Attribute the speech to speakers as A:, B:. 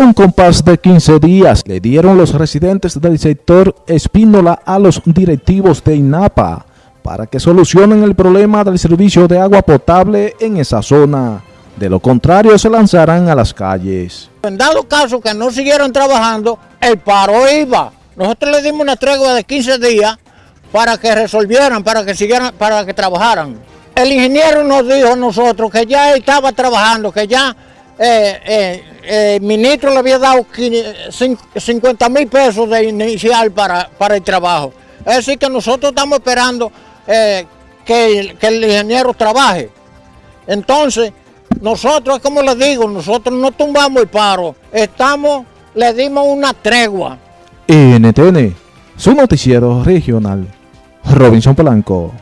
A: Un compás de 15 días le dieron los residentes del sector Espínola a los directivos de INAPA para que solucionen el problema del servicio de agua potable en esa zona. De lo contrario, se lanzarán a las calles.
B: En dado caso que no siguieron trabajando, el paro iba. Nosotros le dimos una tregua de 15 días para que resolvieran, para que siguieran, para que trabajaran. El ingeniero nos dijo a nosotros que ya estaba trabajando, que ya eh, eh, eh, el ministro le había dado 50 mil pesos de inicial para, para el trabajo. Es decir, que nosotros estamos esperando que, el ingeniero trabaje. Entonces, nosotros, como les digo, nosotros no tumbamos el paro, estamos, le dimos una tregua.
A: NTN, su noticiero regional, Robinson Polanco.